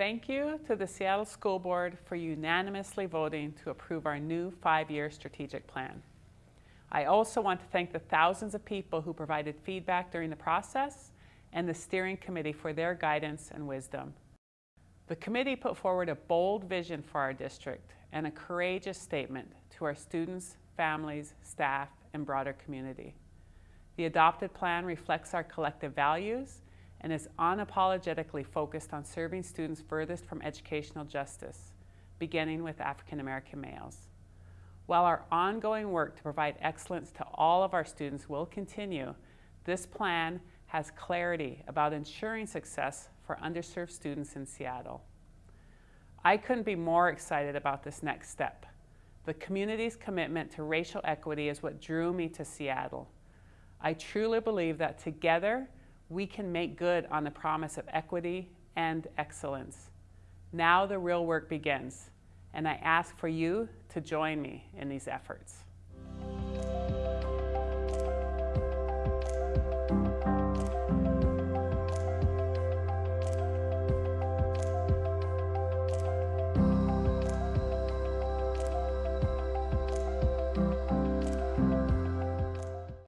Thank you to the Seattle School Board for unanimously voting to approve our new five-year strategic plan. I also want to thank the thousands of people who provided feedback during the process and the steering committee for their guidance and wisdom. The committee put forward a bold vision for our district and a courageous statement to our students, families, staff, and broader community. The adopted plan reflects our collective values and is unapologetically focused on serving students furthest from educational justice, beginning with African American males. While our ongoing work to provide excellence to all of our students will continue, this plan has clarity about ensuring success for underserved students in Seattle. I couldn't be more excited about this next step. The community's commitment to racial equity is what drew me to Seattle. I truly believe that together we can make good on the promise of equity and excellence. Now the real work begins, and I ask for you to join me in these efforts.